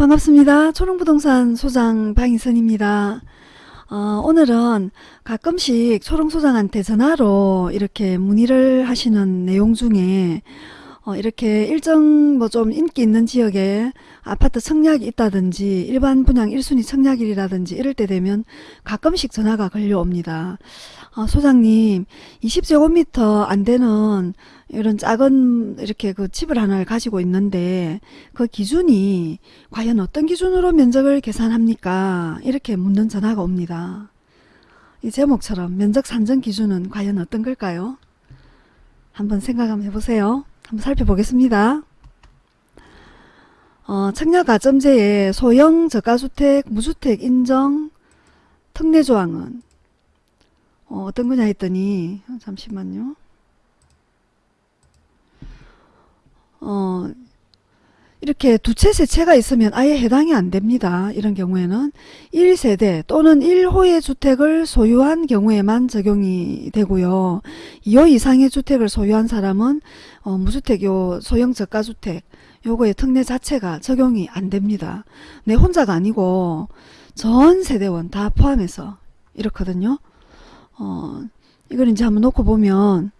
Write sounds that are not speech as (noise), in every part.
반갑습니다. 초롱부동산 소장 방희선입니다. 어, 오늘은 가끔씩 초롱소장한테 전화로 이렇게 문의를 하시는 내용 중에 어, 이렇게 일정 뭐 좀 인기 있는 지역에 아파트 청약이 있다든지 일반 분양 1순위 청약일이라든지 이럴 때 되면 가끔씩 전화가 걸려옵니다. 어, 소장님 20제곱미터 안 되는 이런 작은 이렇게 그 집을 하나를 가지고 있는데 그 기준이 과연 어떤 기준으로 면적을 계산합니까? 이렇게 묻는 전화가 옵니다. 이 제목처럼 면적 산정 기준은 과연 어떤 걸까요? 한번 생각 한번 해보세요. 한번 살펴보겠습니다. 어, 청약가점제의 소형 저가주택, 무주택 인정 특례조항은 어, 어떤 거냐 했더니 잠시만요. 어, 이렇게 두 채, 세 채가 있으면 아예 해당이 안 됩니다. 이런 경우에는 1세대 또는 1호의 주택을 소유한 경우에만 적용이 되고요. 2호 이상의 주택을 소유한 사람은 어, 무주택 요 소형 저가주택 요거의 특례 자체가 적용이 안 됩니다. 내 혼자가 아니고 전 세대원 다 포함해서 이렇거든요. 어, 이걸 이제 한번 놓고 보면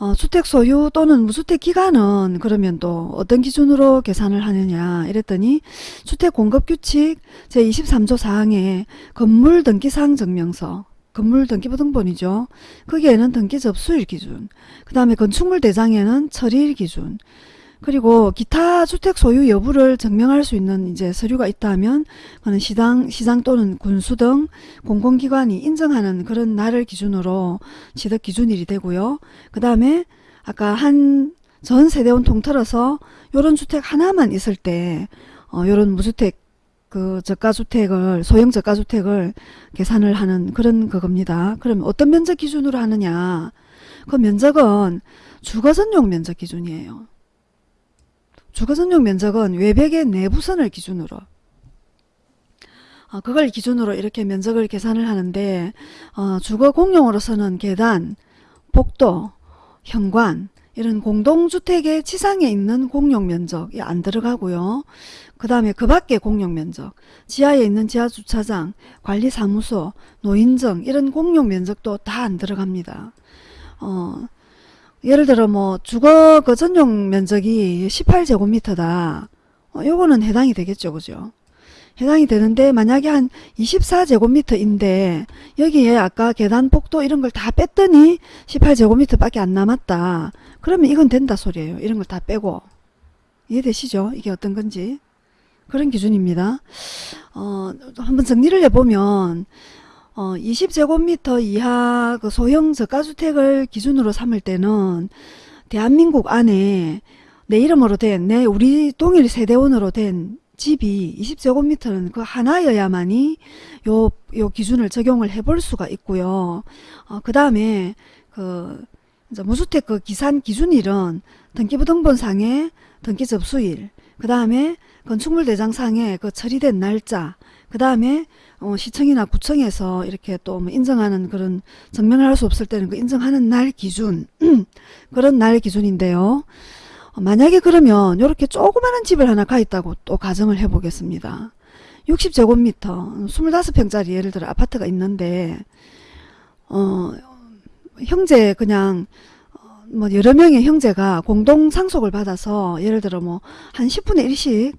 어, 주택 소유 또는 무주택 기간은 그러면 또 어떤 기준으로 계산을 하느냐 이랬더니 주택 공급 규칙 제23조 4항에 건물 등기사항 증명서 건물 등기부등본이죠. 거기에는 등기 접수일 기준 그 다음에 건축물 대장에는 처리일 기준 그리고 기타 주택 소유 여부를 증명할 수 있는 이제 서류가 있다면 그는 시당, 시장 또는 군수 등 공공기관이 인정하는 그런 날을 기준으로 취득 기준일이 되고요. 그 다음에 아까 한 전 세대원 통틀어서 요런 주택 하나만 있을 때 어, 요런 무주택 그 저가주택을 소형 저가주택을 계산을 하는 그런 그겁니다. 그럼 어떤 면적 기준으로 하느냐 그 면적은 주거전용 면적 기준이에요. 주거전용 면적은 외벽의 내부선을 기준으로 어, 그걸 기준으로 이렇게 면적을 계산을 하는데 어, 주거 공용으로서는 계단, 복도, 현관 이런 공동주택의 지상에 있는 공용면적이 안 들어가고요. 그 다음에 그 밖에 공용면적, 지하에 있는 지하주차장, 관리사무소, 노인정 이런 공용면적도 다 안 들어갑니다. 어, 예를 들어 뭐 주거 그 전용 면적이 18제곱미터다. 어, 요거는 해당이 되겠죠. 그죠? 해당이 되는데 만약에 한 24제곱미터인데 여기에 아까 계단 폭도 이런 걸 다 뺐더니 18제곱미터 밖에 안 남았다. 그러면 이건 된다 소리예요. 이런 걸 다 빼고. 이해되시죠? 이게 어떤 건지. 그런 기준입니다. 어, 한번 정리를 해보면 어, 20제곱미터 이하 그 소형 저가주택을 기준으로 삼을 때는 대한민국 안에 내 이름으로 된, 내 우리 동일 세대원으로 된 집이 20제곱미터는 그 하나여야만이 요, 요 기준을 적용을 해볼 수가 있고요. 어, 그 다음에 그 무주택 그 기산 기준일은 등기부등본상의 등기 접수일, 그 다음에 건축물 대장상에 그 처리된 날짜, 그 다음에 어, 시청이나 구청에서 이렇게 또 뭐 인정하는 그런 증명을 할 수 없을 때는 그 인정하는 날 기준 (clears throat) 그런 날 기준인데요. 어, 만약에 그러면 이렇게 조그마한 집을 하나 가 있다고 또 가정을 해 보겠습니다. 60제곱미터 25평짜리 예를 들어 아파트가 있는데 어 형제 그냥 어, 뭐 여러 명의 형제가 공동 상속을 받아서 예를 들어 뭐 한 10분의 1씩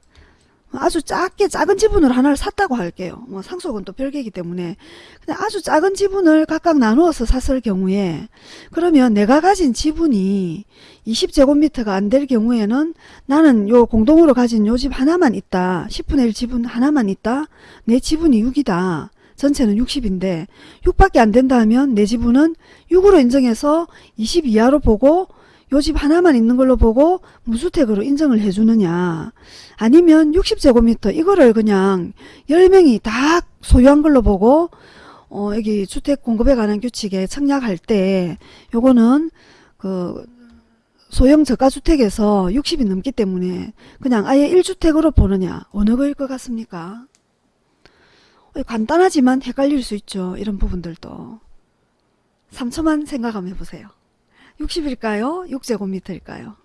아주 작게 작은 지분을 하나를 샀다고 할게요. 뭐 상속은 또 별개이기 때문에 그냥 아주 작은 지분을 각각 나누어서 샀을 경우에 그러면 내가 가진 지분이 20제곱미터가 안 될 경우에는 나는 요 공동으로 가진 요 집 하나만 있다. 10분의 1 지분 하나만 있다. 내 지분이 6이다. 전체는 60인데 6밖에 안 된다 하면 내 지분은 6으로 인정해서 20 이하로 보고 요 집 하나만 있는 걸로 보고 무주택으로 인정을 해주느냐 아니면 60제곱미터 이거를 그냥 10명이 다 소유한 걸로 보고 어 여기 주택 공급에 관한 규칙에 청약할 때 요거는 그 소형 저가주택에서 60이 넘기 때문에 그냥 아예 1주택으로 보느냐 어느 거일 것 같습니까? 간단하지만 헷갈릴 수 있죠. 이런 부분들도. 3초만 생각 한번 해보세요. 60일까요? 6제곱미터일까요?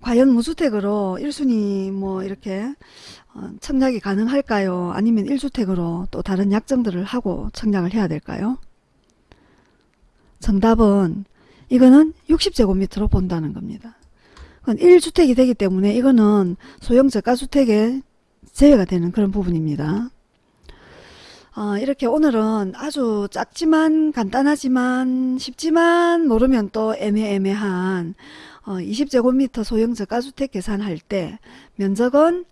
과연 무주택으로 1순위 뭐 이렇게 어, 청약이 가능할까요? 아니면 1주택으로 또 다른 약정들을 하고 청약을 해야 될까요? 정답은 이거는 60제곱미터로 본다는 겁니다. 그건 1주택이 되기 때문에 이거는 소형 저가주택에 제외가 되는 그런 부분입니다. 어, 이렇게 오늘은 아주 작지만 간단하지만 쉽지만 모르면 또 애매애매한 어, 20제곱미터 소형 저가주택 계산할 때 면적은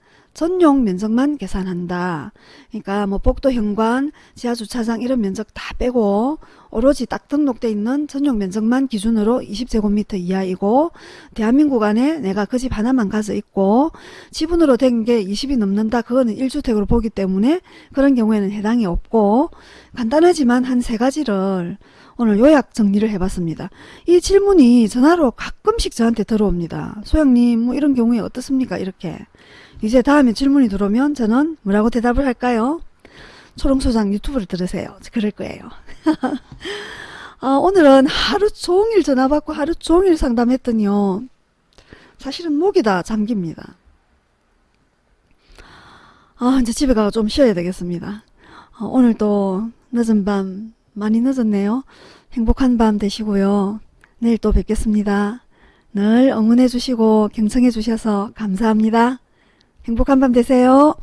전용 면적만 계산한다. 그러니까 뭐 복도 현관, 지하 주차장 이런 면적 다 빼고 오로지 딱 등록돼 있는 전용 면적만 기준으로 20제곱미터 이하이고 대한민국 안에 내가 그 집 하나만 가서 있고 지분으로 된 게 20이 넘는다. 그거는 1주택으로 보기 때문에 그런 경우에는 해당이 없고 간단하지만 한 세 가지를 오늘 요약 정리를 해봤습니다. 이 질문이 전화로 가끔씩 저한테 들어옵니다. 소영님 뭐 이런 경우에 어떻습니까? 이렇게 이제 다음에 질문이 들어오면 저는 뭐라고 대답을 할까요? 초롱소장 유튜브를 들으세요. 그럴 거예요. (laughs) 아, 오늘은 하루 종일 전화 받고 하루 종일 상담했더니요. 사실은 목이 다 잠깁니다. 아, 이제 집에 가서 좀 쉬어야 되겠습니다. 어, 오늘도 늦은 밤 많이 늦었네요. 행복한 밤 되시고요. 내일 또 뵙겠습니다. 늘 응원해 주시고 경청해 주셔서 감사합니다. 행복한 밤 되세요.